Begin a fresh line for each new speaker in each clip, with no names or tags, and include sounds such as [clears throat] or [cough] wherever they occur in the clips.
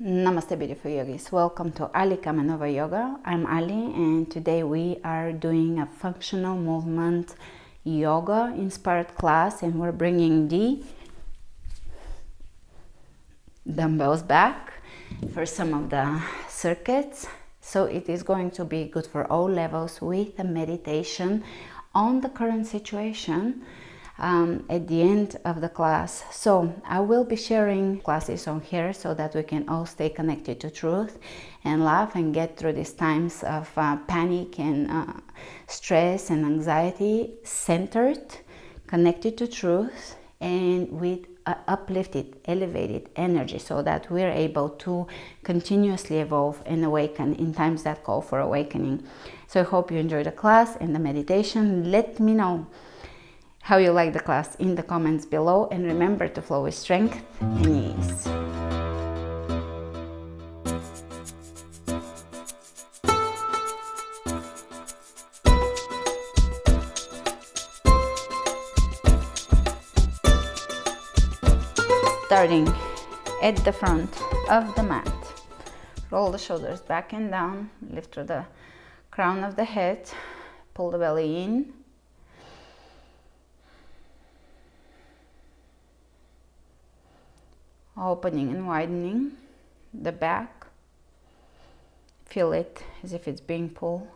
Namaste beautiful yogis. Welcome to Ali Kamenova Yoga. I'm Ali and today we are doing a functional movement yoga inspired class and we're bringing the dumbbells back for some of the circuits. So it is going to be good for all levels with a meditation on the current situation um, at the end of the class. So I will be sharing classes on here so that we can all stay connected to truth and laugh and get through these times of uh, panic and uh, stress and anxiety centered, connected to truth and with uh, uplifted, elevated energy so that we're able to continuously evolve and awaken in times that call for awakening. So I hope you enjoy the class and the meditation. Let me know how you like the class in the comments below and remember to flow with strength and ease. Starting at the front of the mat. Roll the shoulders back and down, lift to the crown of the head, pull the belly in, opening and widening the back. Feel it as if it's being pulled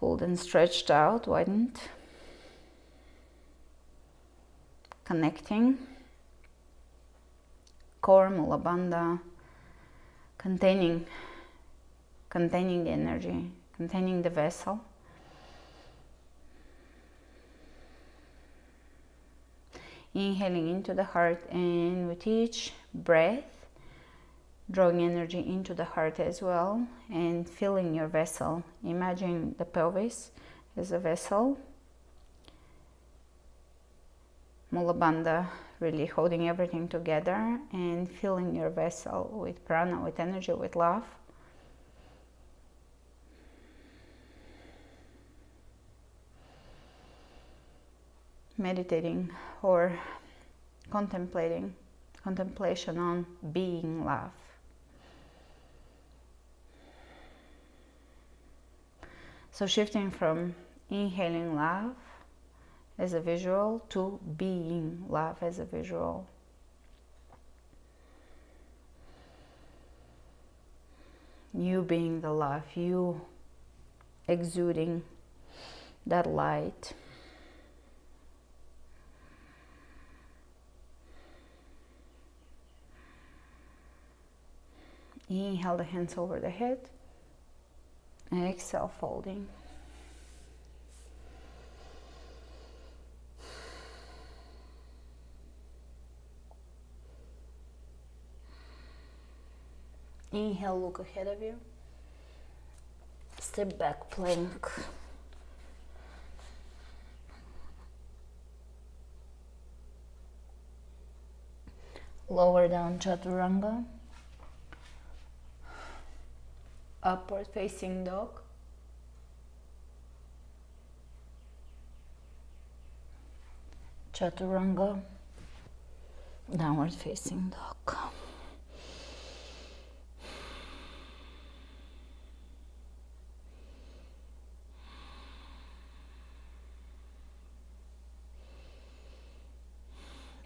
pulled and stretched out widened. Connecting. Core mula bandha containing containing the energy containing the vessel inhaling into the heart and with each breath drawing energy into the heart as well and filling your vessel. Imagine the pelvis as a vessel. Mula bandha really holding everything together and filling your vessel with prana with energy with love meditating or contemplating, contemplation on being love. So shifting from inhaling love as a visual to being love as a visual. You being the love, you exuding that light. Inhale the hands over the head. Exhale, folding. Inhale, look ahead of you. Step back, plank. Lower down, chaturanga. Upward facing dog. Chaturanga downward facing dog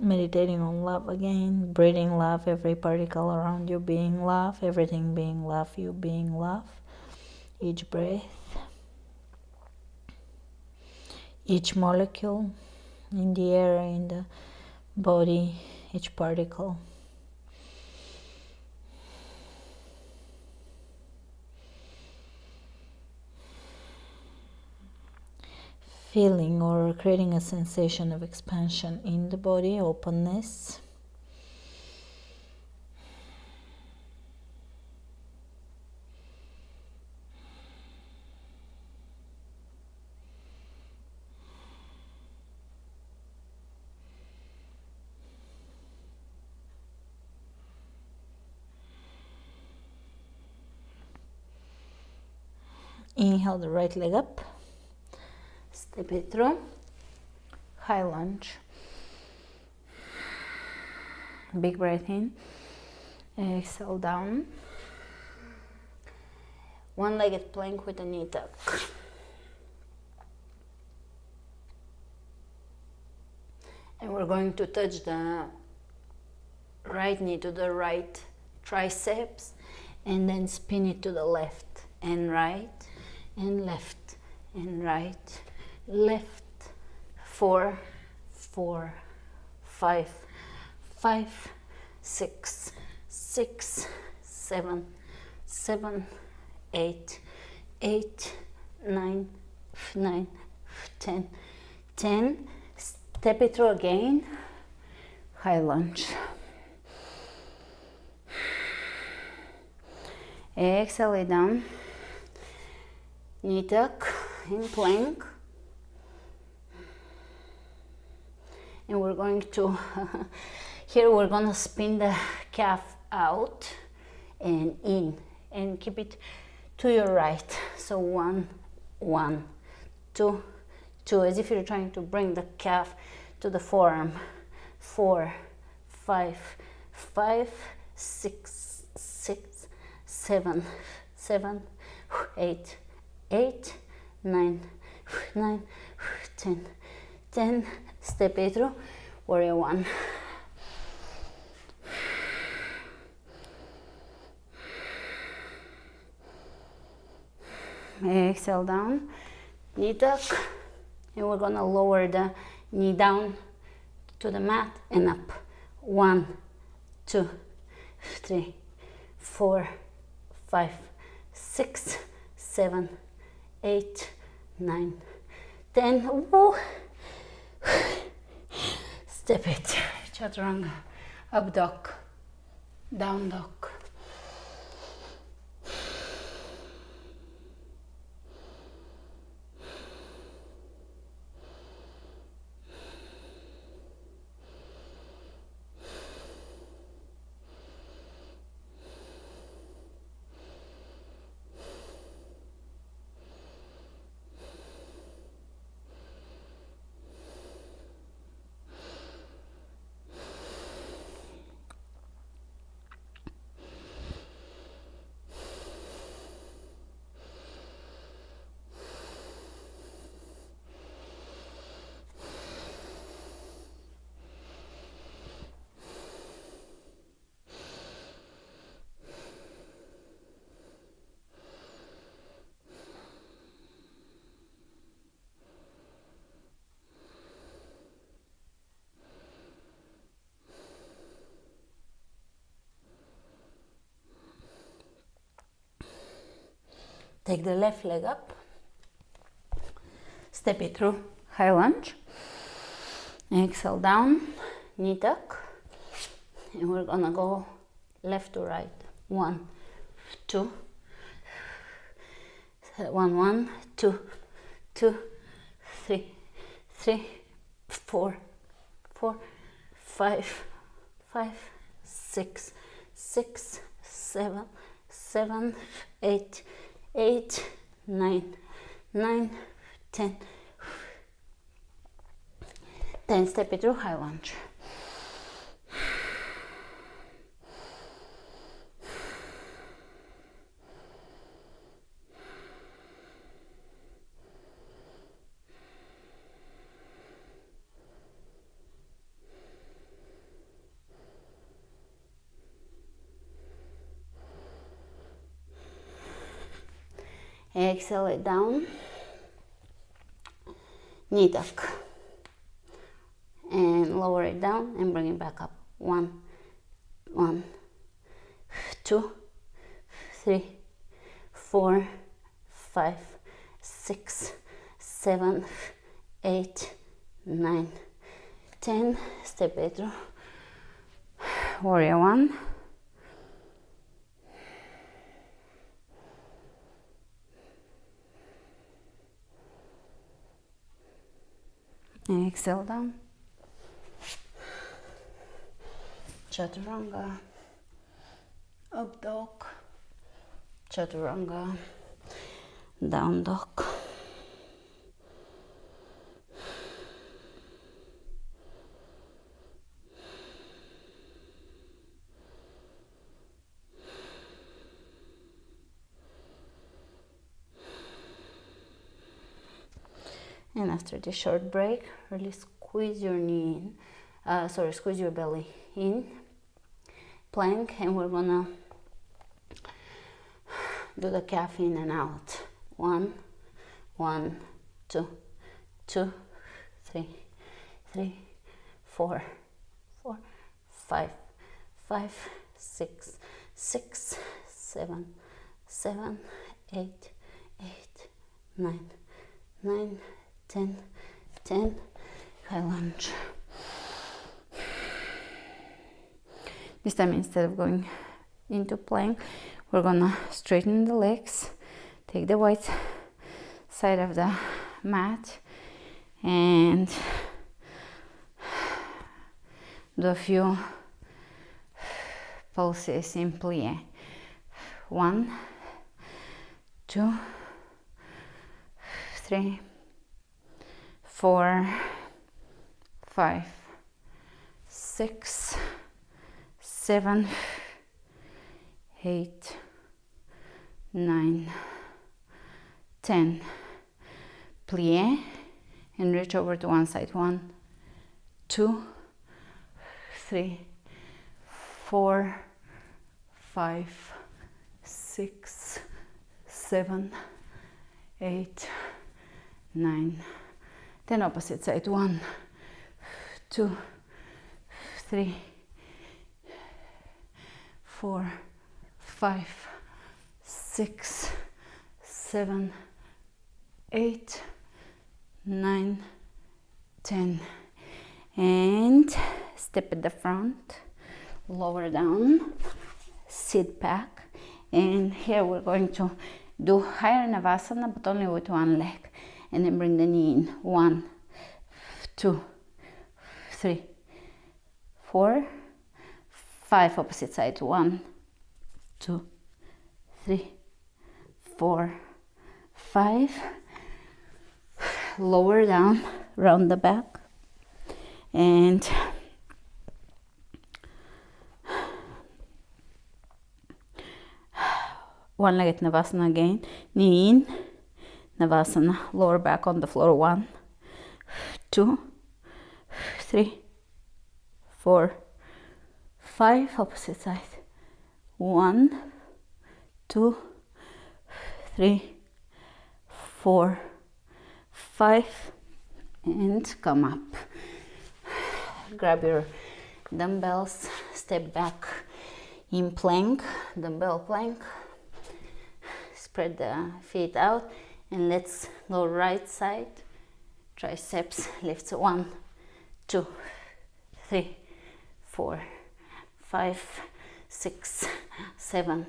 meditating on love again, breathing love, every particle around you being love, everything being love, you being love, each breath, each molecule in the air, in the body, each particle. Feeling or creating a sensation of expansion in the body, openness. Inhale the right leg up step it through high lunge big breath in. Uh, Exhale down. One-legged plank with a knee tuck. And we're going to touch the right knee to the right triceps and then spin it to the left and right and left and right left four four five five six six seven seven eight eight nine nine ten. Ten step it through again. High lunge. Exhale it down. Knee tuck in plank and we're going to [laughs] here we're going to spin the calf out and in and keep it to your right. So one one two two as if you're trying to bring the calf to the forearm. Four five five six six seven seven eight eight nine nine ten ten step it through warrior one. Exhale down knee tuck and we're gonna lower the knee down to the mat and up. One two three four five six seven eight nine ten. Woo. Step it. Chaturanga. Up dog down dog Take the left leg up. Step it through high lunge. Exhale down, knee tuck. And we're gonna go left to right. One, two, one, one, two, two, three, three, four, four, five, five, six, six, seven, seven, eight, eight, nine, nine, ten. [sighs] Then step it through high lunge. Exhale it down? Knee tuck and lower it down and bring it back up. One one two three four five six seven eight nine ten. Step it through. Warrior one exhale down chaturanga. Up dog chaturanga. Down dog and after the short break really squeeze your knee in uh, sorry squeeze your belly in plank and we're gonna do the calf in and out. One one two two three three four four five five six six seven seven eight eight nine nine ten ten. High lunge. This time instead of going into plank we're gonna straighten the legs take the white side of the mat and do a few pulses in plie one two three four five six seven eight nine ten. Plie and reach over to one side. One two three four five six seven eight nine then opposite side one two three four five six seven eight nine ten. And step at the front lower down sit back. And here we're going to do higher navasana but only with one leg and then bring the knee in. One two three four five opposite sides. One two three four five. Lower down round the back. And one legged navasana again. Knee in navasana lower back on the floor. One two three four five opposite side one two three four five and come up. Grab your dumbbells step back in plank dumbbell plank. Spread the feet out and let's go right side. Triceps lifts. One two three four five six seven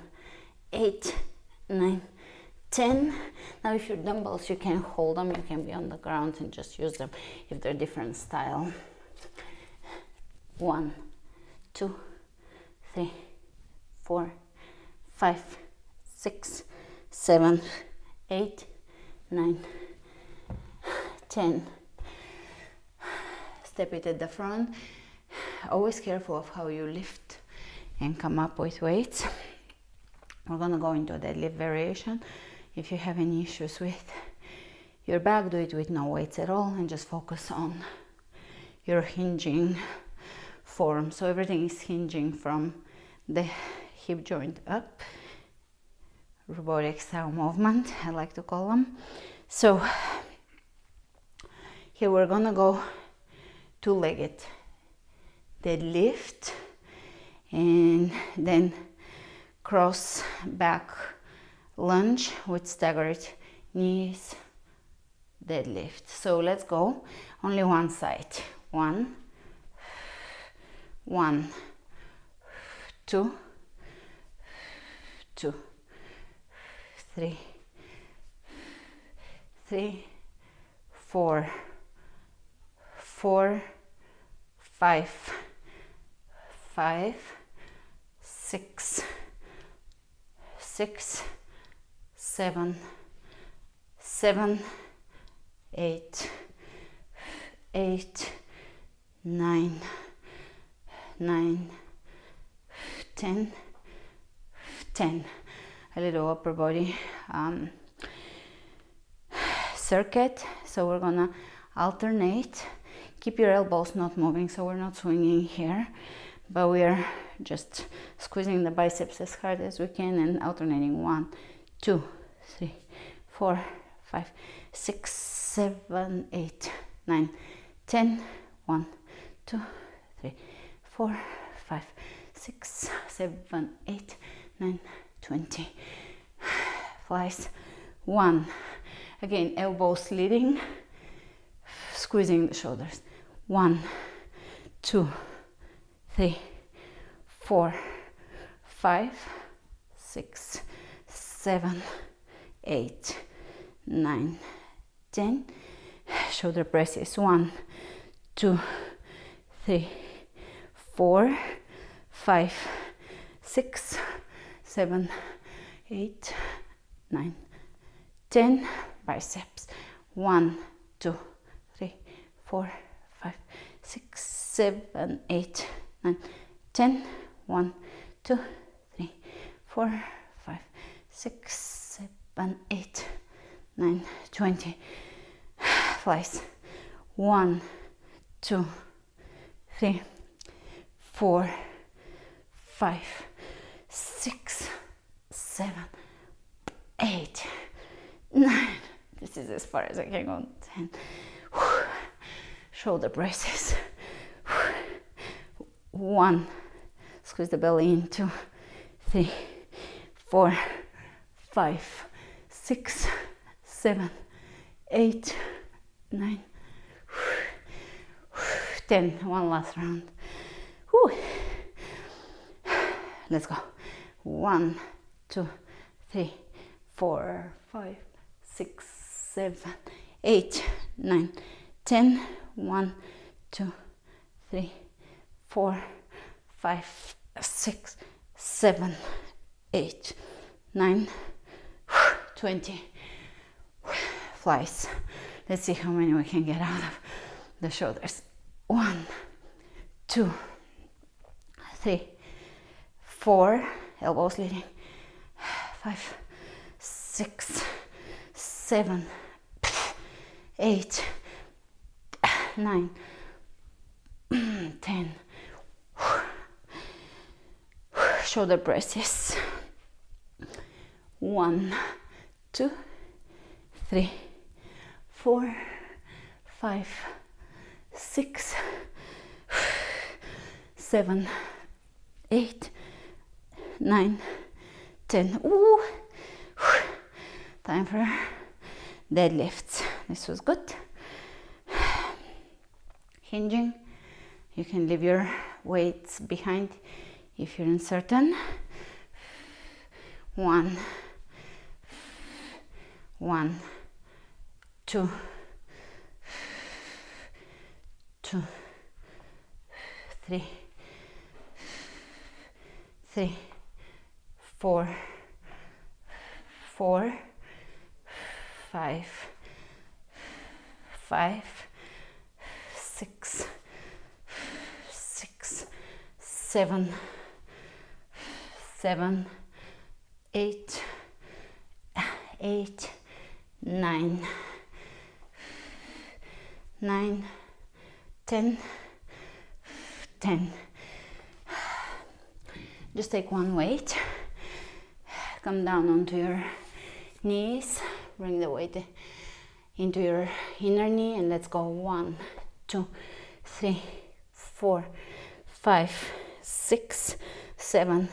eight nine ten. Now if your dumbbells you can hold them. You can be on the ground and just use them if they're different style. One two three four five six seven eight nine ten. Step it at the front. Always careful of how you lift and come up with weights. We're gonna go into a deadlift variation. If you have any issues with your back do it with no weights at all and just focus on your hinging form. So everything is hinging from the hip joint up robotic style movement I like to call them. So here we're gonna go two-legged. Deadlift and then cross back lunge with staggered knees deadlift so let's go. Only one side. One one two two three three four four five five six six seven seven eight eight nine nine ten ten a little upper body um, circuit. So we're gonna alternate. Keep your elbows not moving so we're not swinging here but we are just squeezing the biceps as hard as we can and alternating one two three four five six seven eight nine ten one two three four five six seven eight nine twenty. Flies. One. Again elbows leading. Squeezing the shoulders. One. Two. Three. Four. Five. Six. Seven. Eight. Nine. Ten. Shoulder presses one. Two. Three. Four. Five. Six seven eight nine ten biceps. One two three four five six seven eight nine ten. One two three four five six seven eight nine twenty. [sighs] Flies. One two three four five six seven eight nine. This is as far as I can go. Ten. Shoulder presses. One. Squeeze the belly in. Two, three, four, five, six, seven, eight, nine. 10, one last round. Let's go. One two three four five six seven eight nine ten. One two three four five six seven eight nine. [sighs] Twenty. [sighs] Flies. Let's see how many we can get out of the shoulders. One two three four. Elbows leading five six seven eight nine [clears throat] ten. Shoulder presses one two three four five six seven eight nine ten Ooh. time for deadlifts this was good. [sighs] Hinging. You can leave your weights behind if you're uncertain. One. One. Two. Two. Three. Three four four five five six six seven seven eight eight nine nine ten ten. Just take one weight come down onto your knees bring the weight into your inner knee and let's go. One two three four five six seven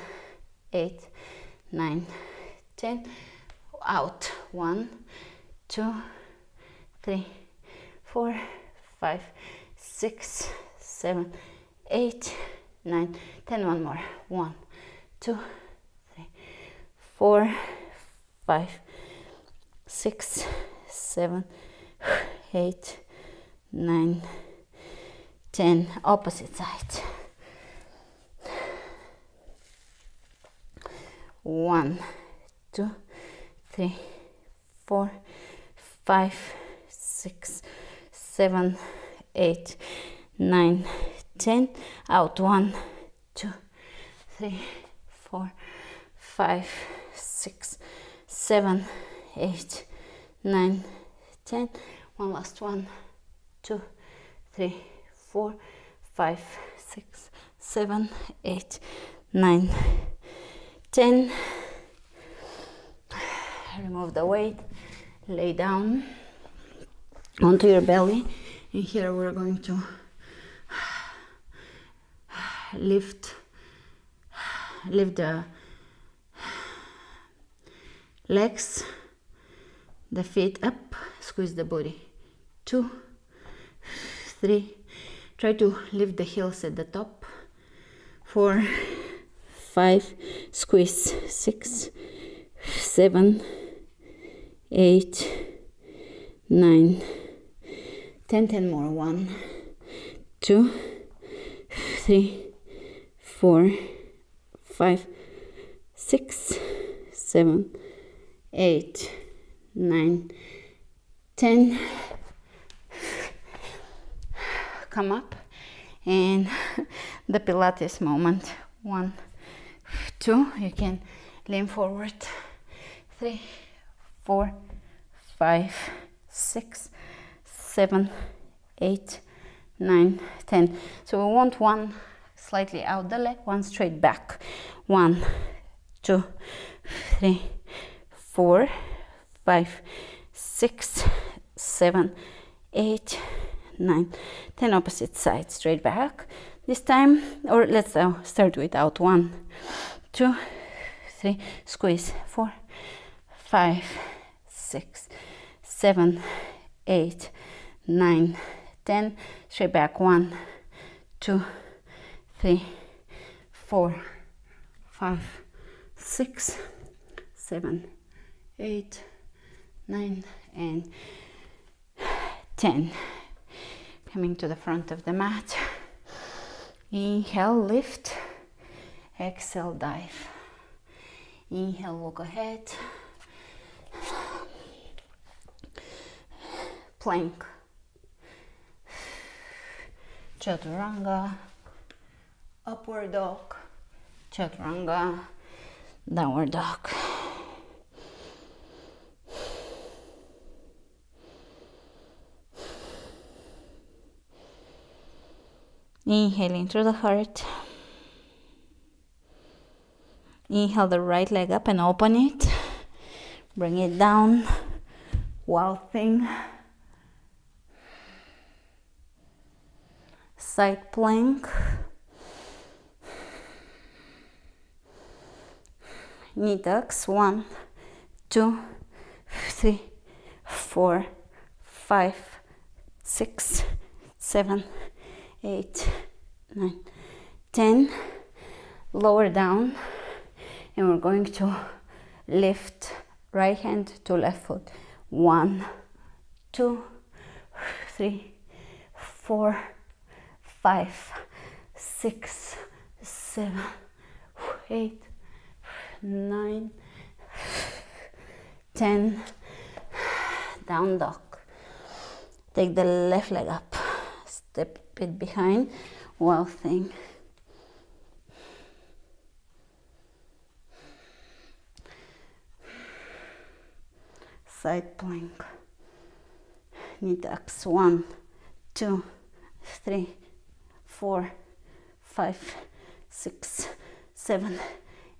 eight nine ten. Out. One two three four five six seven eight nine ten. One more. One two four five six seven eight nine ten. Opposite side. One two three four five six seven eight nine ten. Out. One two three four five six seven eight nine ten. One last one. Two three four five six seven eight nine ten. Remove the weight. Lay down onto your belly. And here we're going to [sighs] lift lift the legs the feet up squeeze the body. Two three. Try to lift the heels at the top. Four five. Squeeze. Six seven eight nine. Ten ten more. One two three four five six seven eight nine ten. Come up. And the pilates moment. One two. You can lean forward. Three four five six seven eight nine ten. So we want one slightly out the leg one straight back. One two three four five six seven eight nine. Ten opposite side straight back. This time or let's uh, start without one two three squeeze four five six seven eight nine ten. Straight back one two three four five six seven eight nine and ten. Coming to the front of the mat. Inhale lift. Exhale dive. Inhale walk ahead. Plank. Chaturanga. Upward dog. Chaturanga. Downward dog Inhaling through the heart. Inhale the right leg up and open it. Bring it down. Wild thing. Side plank. Knee tucks. One, two, three, four, five, six, seven, eight, nine, ten. Lower down, and we're going to lift right hand to left foot. One, two, three, four, five, six, seven, eight, nine, ten. Down dog. Take the left leg up. Step it behind. Wild thing. Side plank. Knee tucks. One, two, three, four, five, six, seven,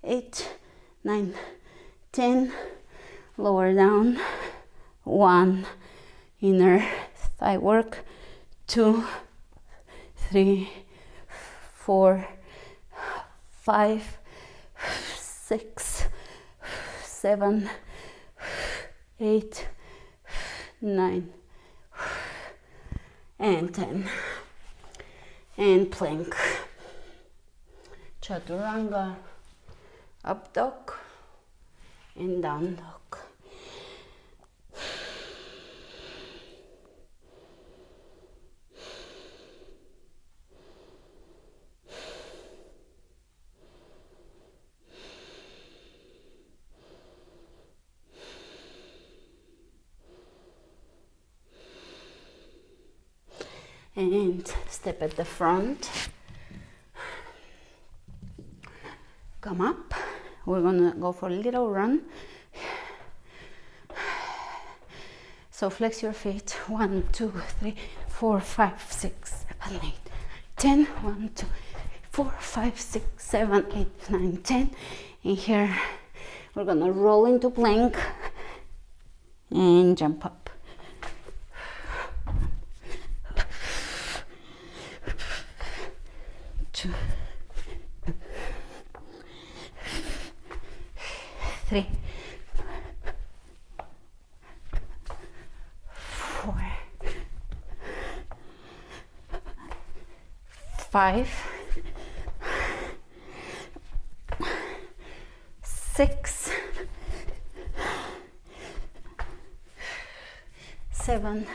eight, nine, ten. Lower down. One. Inner thigh work. Two, three, four, five, six, seven, eight, nine, and ten. And plank. Chaturanga, up dog, and down dog. and step at the front come up we're gonna go for a little run So flex your feet. One, two, three, four, five, six, seven, eight, ten. One, two, four, five, six, seven, eight, nine, ten. And here we're gonna roll into plank and jump up. Two, three, four, five, six, seven,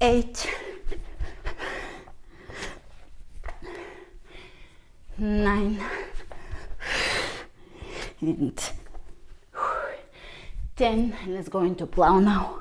eight, nine, and 10. Let's go into plow now.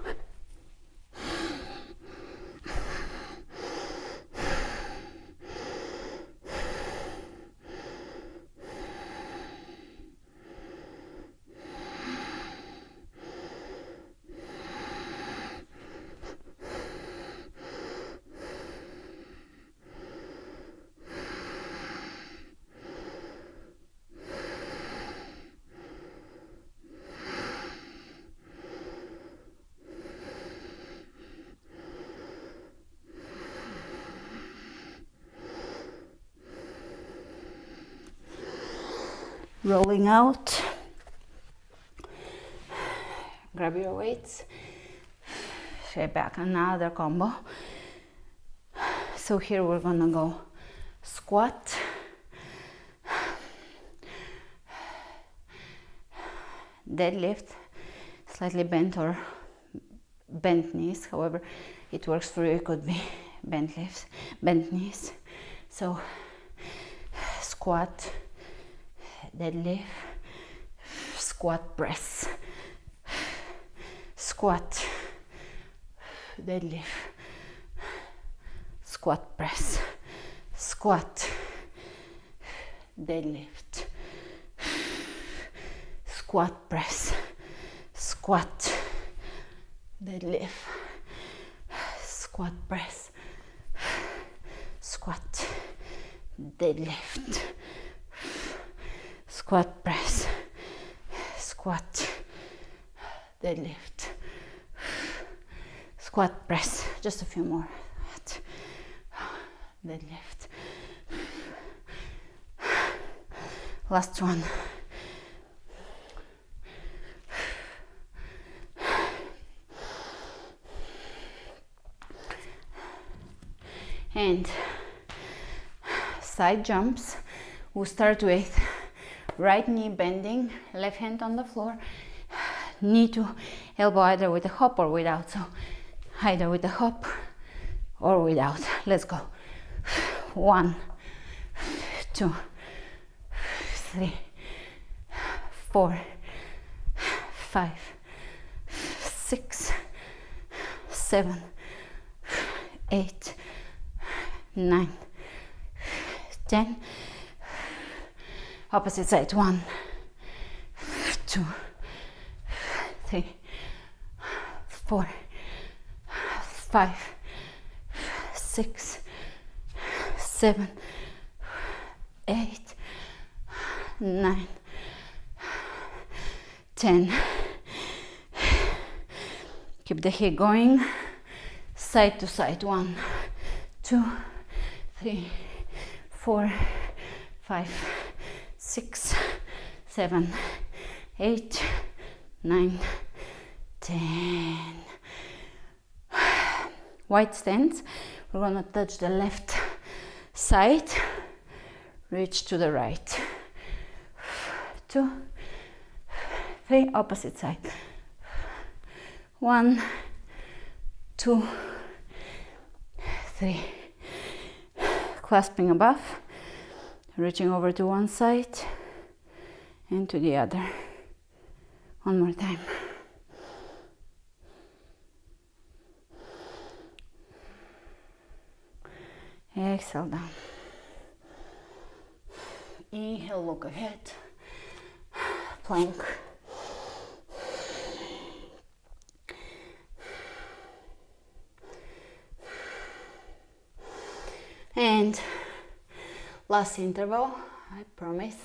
Rolling out. Grab your weights. Straight back another combo. So here we're gonna go squat. Deadlift slightly bent or bent knees however it works for you it could be bent lifts bent knees. So squat deadlift, squat press, squat, deadlift, squat press, squat, deadlift, squat press, squat, deadlift, squat press, squat, deadlift squat press, squat, deadlift, squat press, just a few more, deadlift, last one. And side jumps, we'll start with right knee bending, left hand on the floor, [sighs] knee to elbow either with a hop or without. So either with a hop or without. Let's go. One, two, three, four, five, six, seven, eight, nine, ten opposite side. One two three four five six seven eight nine ten. Keep the hip going. Side to side. One two three four five six, seven, eight, nine, ten. White stance. We're gonna touch the left side, reach to the right. Two, three, opposite side. One, two, three. Clasping above reaching over to one side and to the other. One more time. Exhale down. Inhale look ahead. Plank. And last interval, I promise.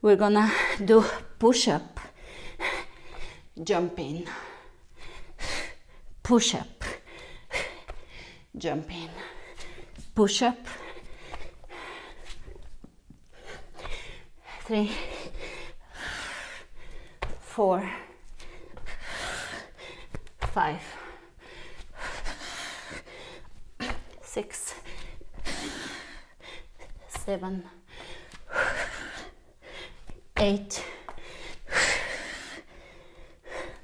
We're gonna do push up, jump in, push up, jump in, push up, three, four, five, six, seven, eight,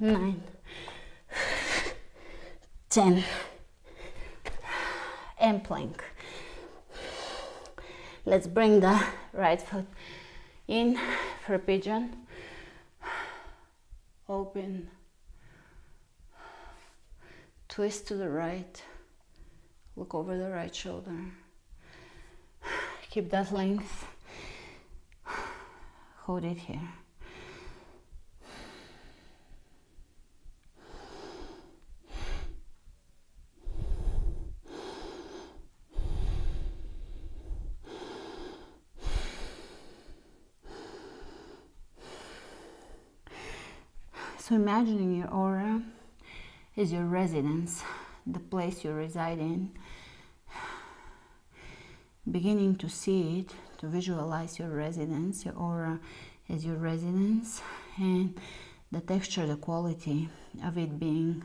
nine, ten, and plank. Let's bring the right foot in for pigeon. Open. Twist to the right. Look over the right shoulder. Keep that length. Hold it here. So imagining your aura is your residence, the place you reside in. Beginning to see it, to visualize your residence, your aura is your residence, and the texture, the quality of it being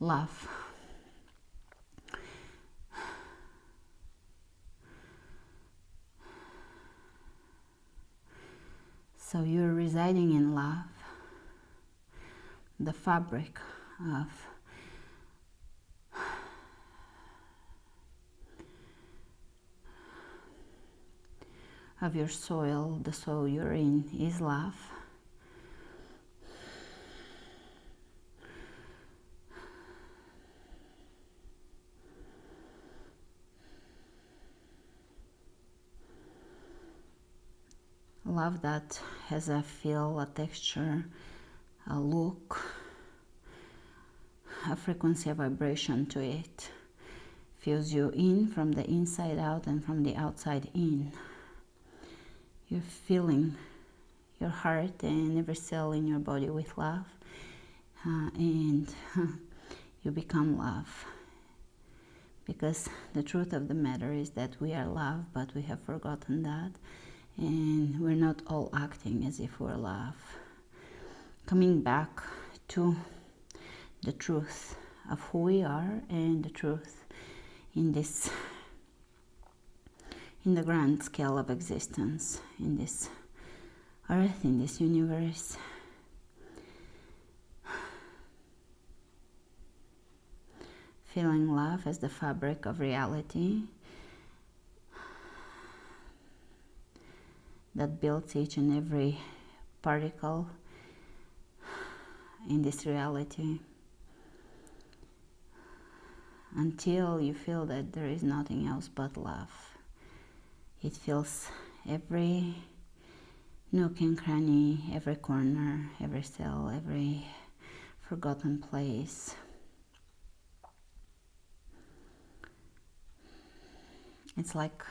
love. So you're residing in love the fabric of of your soil, the soil you're in is love. Love that has a feel, a texture, a look, a frequency, a vibration to it. Feels you in from the inside out and from the outside in. You're filling your heart and every cell in your body with love, uh, and [laughs] you become love. Because the truth of the matter is that we are love, but we have forgotten that, and we're not all acting as if we're love coming back to the truth of who we are and the truth in this in the grand scale of existence in this earth in this universe feeling love as the fabric of reality that builds each and every particle in this reality until you feel that there is nothing else but love. It fills every nook and cranny, every corner, every cell, every forgotten place. It's like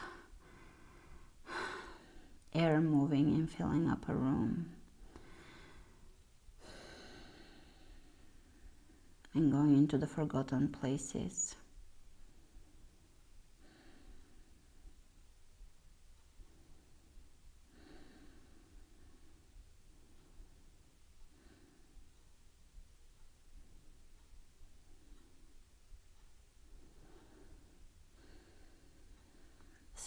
air moving and filling up a room. and going into the forgotten places.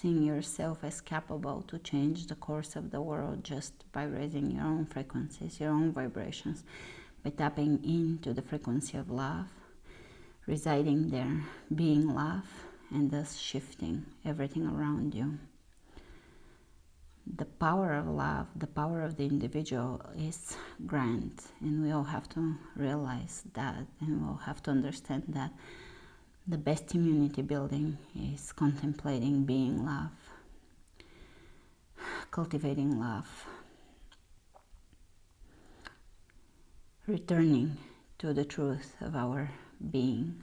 Seeing yourself as capable to change the course of the world just by raising your own frequencies, your own vibrations, by tapping into the frequency of love, residing there, being love, and thus shifting everything around you. The power of love, the power of the individual is grand, and we all have to realize that, and we'll have to understand that the best immunity building is contemplating being love, cultivating love, returning to the truth of our being.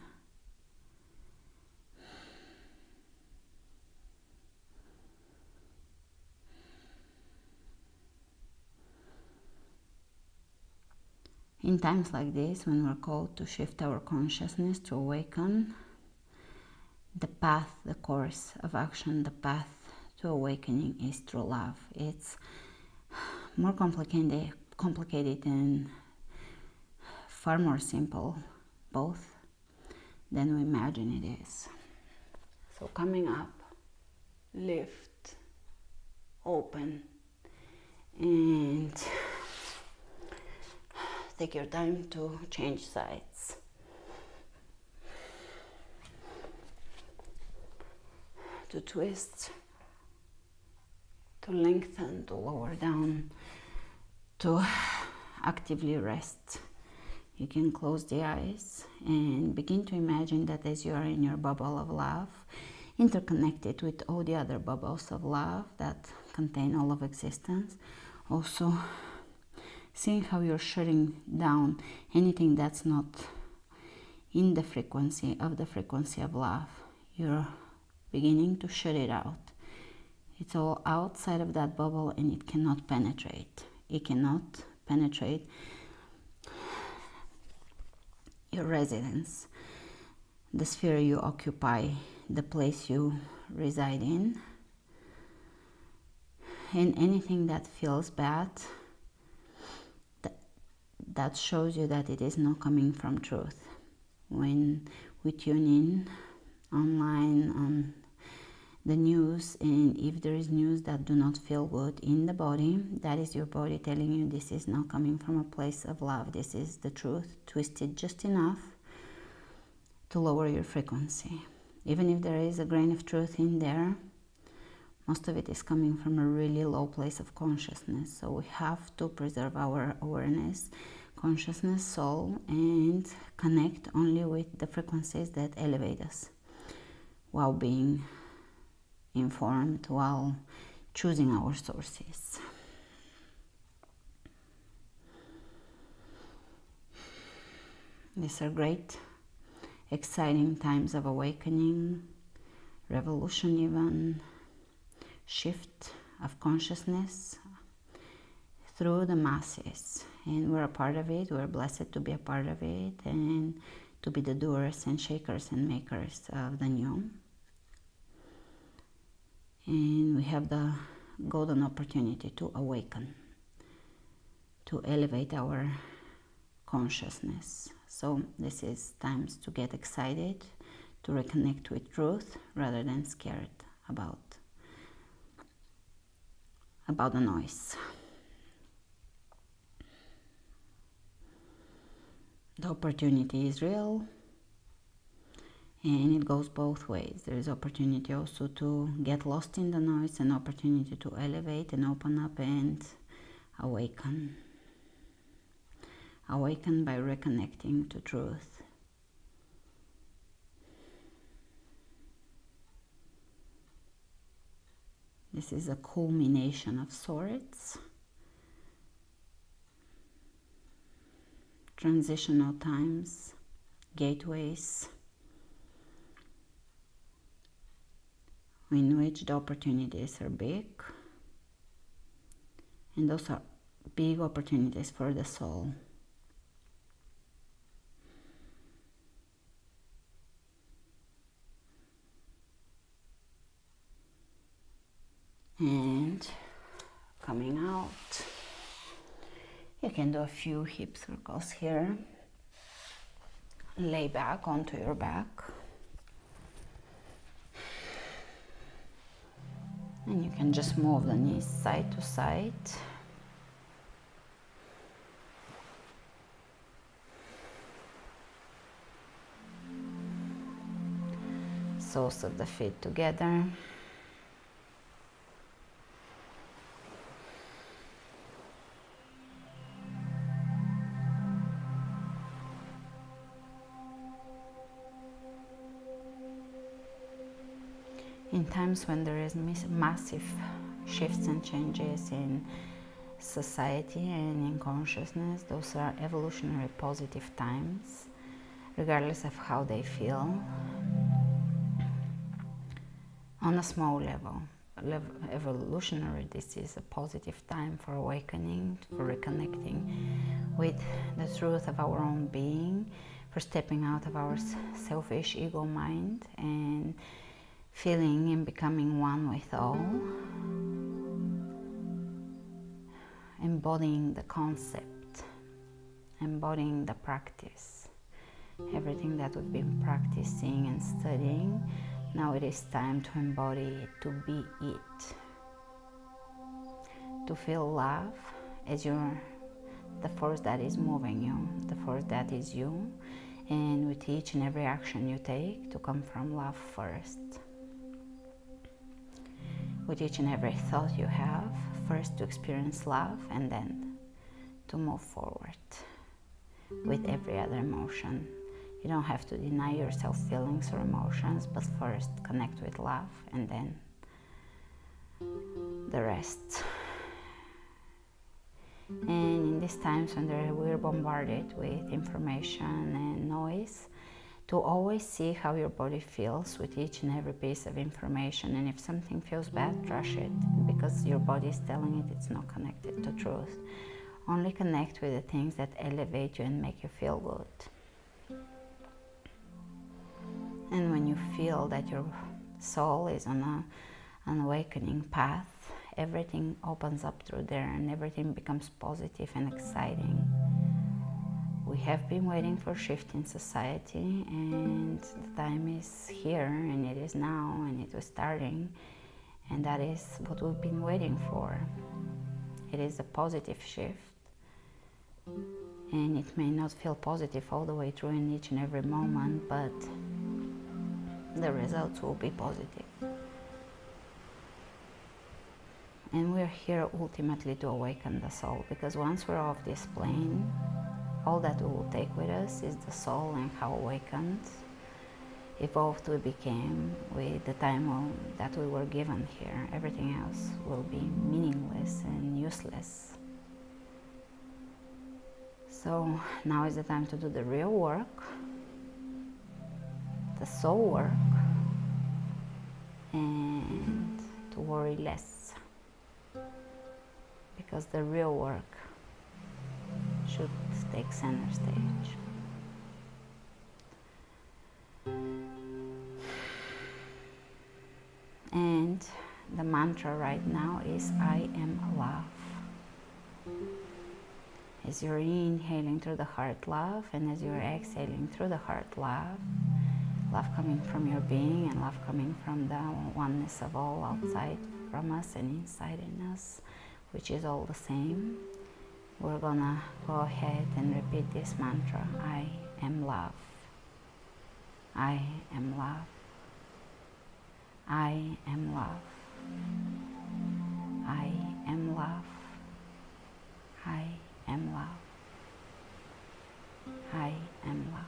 In times like this, when we're called to shift our consciousness, to awaken, the path, the course of action, the path to awakening is through love. It's more complicated, complicated and far more simple, both, than we imagine it is. So coming up, lift, open, and take your time to change sides. To twist, to lengthen, to lower down, to actively rest. You can close the eyes and begin to imagine that as you are in your bubble of love, interconnected with all the other bubbles of love that contain all of existence, also seeing how you're shutting down anything that's not in the frequency of the frequency of love. You're beginning to shut it out. It's all outside of that bubble and it cannot penetrate. It cannot penetrate your residence, the sphere you occupy, the place you reside in. And anything that feels bad that that shows you that it is not coming from truth. When we tune in online on the news and if there is news that do not feel good in the body that is your body telling you this is not coming from a place of love. This is the truth twisted just enough to lower your frequency. Even if there is a grain of truth in there most of it is coming from a really low place of consciousness. So we have to preserve our awareness consciousness, soul, and connect only with the frequencies that elevate us while being informed, while choosing our sources. These are great, exciting times of awakening, revolution, even shift of consciousness through the masses and we're a part of it. We're blessed to be a part of it and to be the doers and shakers and makers of the new. And we have the golden opportunity to awaken, to elevate our consciousness. So this is times to get excited, to reconnect with truth rather than scared about about the noise. the opportunity is real and it goes both ways. There is opportunity also to get lost in the noise and opportunity to elevate and open up and awaken. Awaken by reconnecting to truth. This is a culmination of sorts. Transitional times, gateways, in which the opportunities are big, and those are big opportunities for the soul. And coming out. You can do a few hip circles here. Lay back onto your back. And you can just move the knees side to side. Soles of the feet together. In times when there is massive shifts and changes in society and in consciousness, those are evolutionary positive times, regardless of how they feel. On a small level, evolutionary, this is a positive time for awakening, for reconnecting with the truth of our own being, for stepping out of our selfish ego mind and feeling and becoming one with all, embodying the concept, embodying the practice, everything that we've been practicing and studying now it is time to embody it, to be it. To feel love as you're the force that is moving you, the force that is you, and with each and every action you take to come from love first. With each and every thought you have, first to experience love and then to move forward with every other emotion you don't have to deny yourself feelings or emotions, but first connect with love and then the rest. And in these times when we're bombarded with information and noise, to always see how your body feels with each and every piece of information. And if something feels bad, trash it because your body is telling it it's not connected to truth. Only connect with the things that elevate you and make you feel good. And when you feel that your soul is on a, an awakening path, everything opens up through there and everything becomes positive and exciting. We have been waiting mm. for shift in society and the time is here and it is now and it was starting and that is what we've been waiting for. It is a positive shift and it may not feel positive all the way through in each and every moment but the results will be positive. And we're here ultimately to awaken the soul because once we're off this plane, all that we will take with us is the soul and how awakened, evolved we became with the time that we were given here. Everything else will be meaningless and useless. So now is the time to do the real work the soul work and to worry less because the real work take center stage. And the mantra right now is I am love. As you're inhaling through the heart love and as you're exhaling through the heart love, love coming from your being and love coming from the oneness of all outside from us and inside in us, which is all the same. We're gonna go ahead and repeat this mantra I am love. I am love. I am love. I am love. I am love. I am love.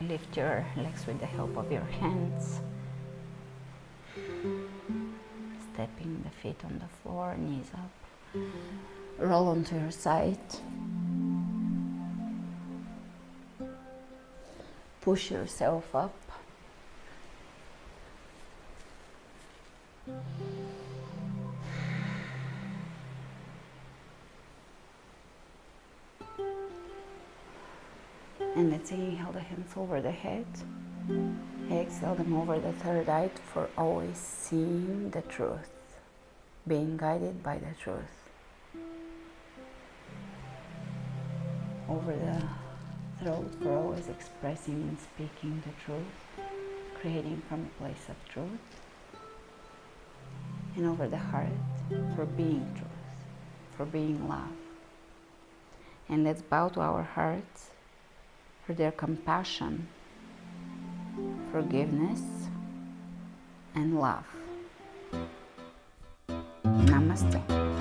Lift your legs with the help of your hands. Stepping the feet on the floor, knees up. Roll onto your side. Push yourself up. Hands over the head. Exhale them over the third eye for always seeing the truth, being guided by the truth. Over the throat for always expressing and speaking the truth, creating from a place of truth. And over the heart for being truth, for being love. And let's bow to our hearts for their compassion, forgiveness, and love. Namaste.